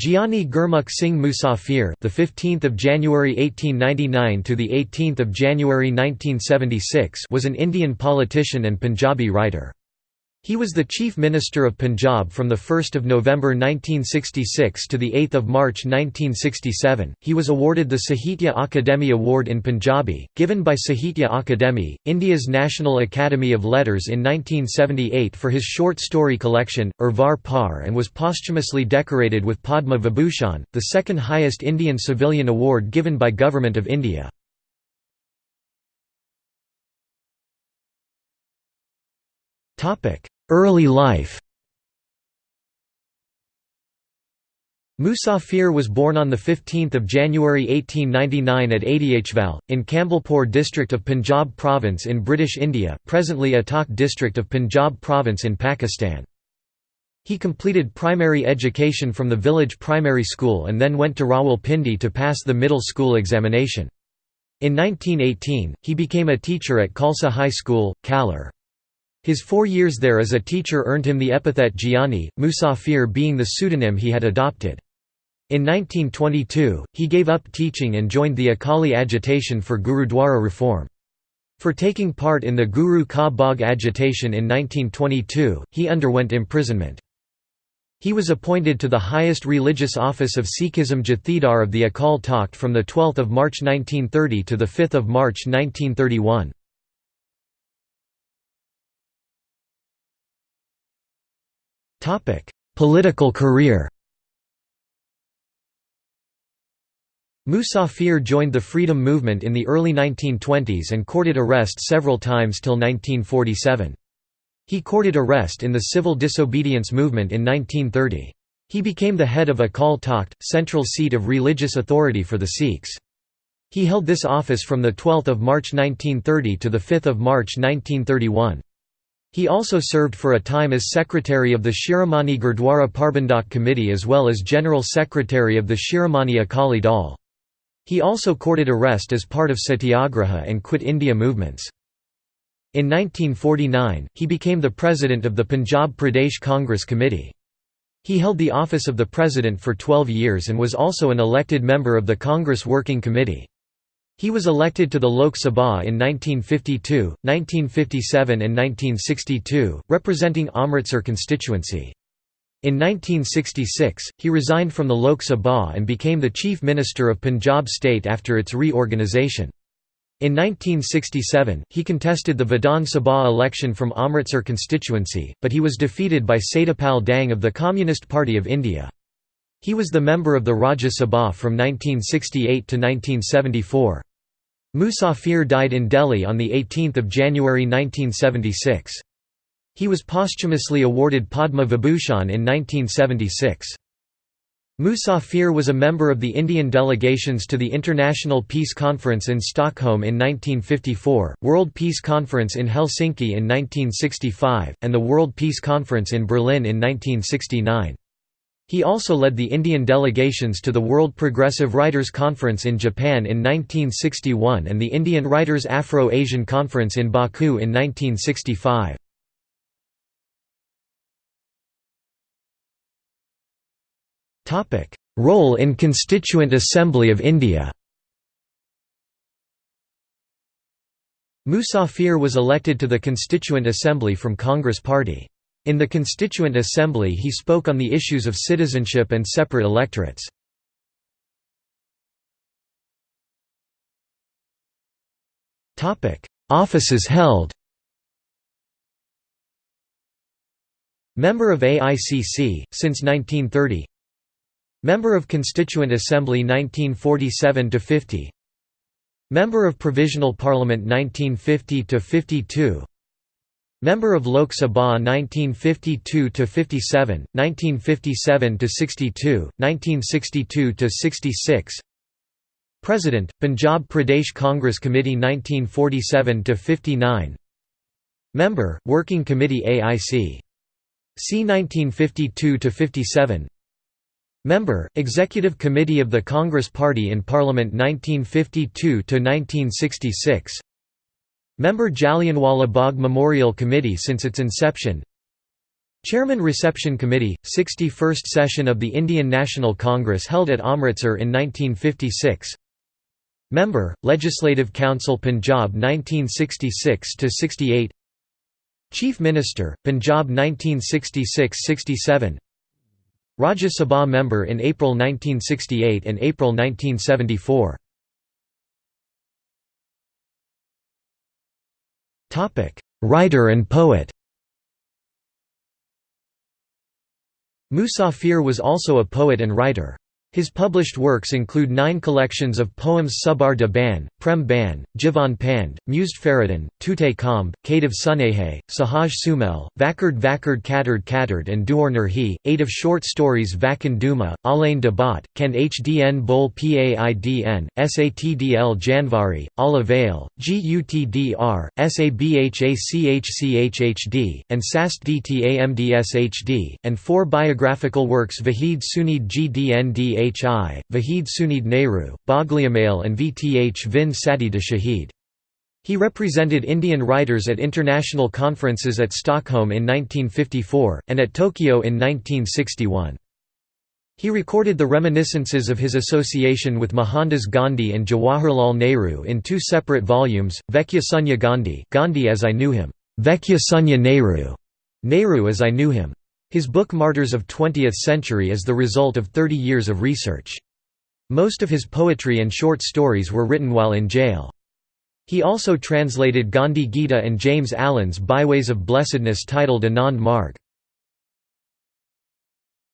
Giani Gurmukh Singh Musafir, the 15th of January 1899 to the 18th of January 1976, was an Indian politician and Punjabi writer. He was the Chief Minister of Punjab from 1 November 1966 to 8 March 1967. He was awarded the Sahitya Akademi Award in Punjabi, given by Sahitya Akademi, India's National Academy of Letters in 1978 for his short story collection, Urvar Par and was posthumously decorated with Padma Vibhushan, the second highest Indian civilian award given by Government of India. Early life Musafir was born on 15 January 1899 at Adiachval, in Campbellpur district of Punjab province in British India, presently Attock district of Punjab province in Pakistan. He completed primary education from the village primary school and then went to Rawalpindi to pass the middle school examination. In 1918, he became a teacher at Khalsa High School, Kalar. His four years there as a teacher earned him the epithet Giani, Musafir being the pseudonym he had adopted. In 1922, he gave up teaching and joined the Akali agitation for Gurudwara reform. For taking part in the Guru Ka Bagh agitation in 1922, he underwent imprisonment. He was appointed to the highest religious office of Sikhism Jathedar of the Akal Takht from 12 March 1930 to 5 March 1931. Political career Musafir joined the freedom movement in the early 1920s and courted arrest several times till 1947. He courted arrest in the civil disobedience movement in 1930. He became the head of Akal Takht, central seat of religious authority for the Sikhs. He held this office from 12 March 1930 to 5 March 1931. He also served for a time as secretary of the Shiromani Gurdwara Parbandhak Committee as well as general secretary of the Shiromani Akali Dal. He also courted arrest as part of Satyagraha and Quit India movements. In 1949, he became the president of the Punjab Pradesh Congress Committee. He held the office of the president for 12 years and was also an elected member of the Congress Working Committee. He was elected to the Lok Sabha in 1952, 1957 and 1962, representing Amritsar constituency. In 1966, he resigned from the Lok Sabha and became the Chief Minister of Punjab state after its reorganisation. In 1967, he contested the Vidhan Sabha election from Amritsar constituency, but he was defeated by Satyapal Dang of the Communist Party of India. He was the member of the Rajya Sabha from 1968 to 1974. Musafir died in Delhi on 18 January 1976. He was posthumously awarded Padma Vibhushan in 1976. Musafir was a member of the Indian delegations to the International Peace Conference in Stockholm in 1954, World Peace Conference in Helsinki in 1965, and the World Peace Conference in Berlin in 1969. He also led the Indian delegations to the World Progressive Writers Conference in Japan in 1961 and the Indian Writers Afro-Asian Conference in Baku in 1965. Role in Constituent Assembly of India Musafir was elected to the Constituent Assembly from Congress Party. In the Constituent Assembly he spoke on the issues of citizenship and separate electorates. Offices held Member of AICC, since 1930 Member of Constituent Assembly 1947–50 Member of Provisional Parliament 1950–52 Member of Lok Sabha 1952–57, 1957–62, 1962–66 President, Punjab Pradesh Congress Committee 1947–59 Member, Working Committee AIC. C. 1952–57 Member, Executive Committee of the Congress Party in Parliament 1952–1966 Member Jallianwala Bagh Memorial Committee since its inception. Chairman Reception Committee, 61st session of the Indian National Congress held at Amritsar in 1956 Member, Legislative Council Punjab 1966–68 Chief Minister, Punjab 1966–67 Rajya Sabha member in April 1968 and April 1974 Writer and poet Musafir was also a poet and writer. His published works include nine collections of poems Subar de Ban, Prem Ban, Jivan Pand, Mused Faridin, Tute Kamb, Kadav Sunehe, Sahaj Sumel, Vakard Vakard Katard Katard and Duor Nurhi, eight of short stories Vakan Duma, Alain Debat, Ken Hdn Bol Paidn, Satdl Janvari, Ala Vale, Gutdr, Sabhachchhd, and Sast Dtamdshd, and four biographical works Vahid Sunid Gdnd Vhi, Vahid Sunid Nehru, Bogliamail and Vth Vin Sati de Shahid. He represented Indian writers at international conferences at Stockholm in 1954, and at Tokyo in 1961. He recorded the reminiscences of his association with Mohandas Gandhi and Jawaharlal Nehru in two separate volumes, Vekya Sunya Gandhi Gandhi as I Knew Him, Vekya Sunya Nehru, Nehru as I Knew Him. His book Martyrs of Twentieth Century is the result of 30 years of research. Most of his poetry and short stories were written while in jail. He also translated Gandhi Gita and James Allen's Byways of Blessedness titled Anand Marg.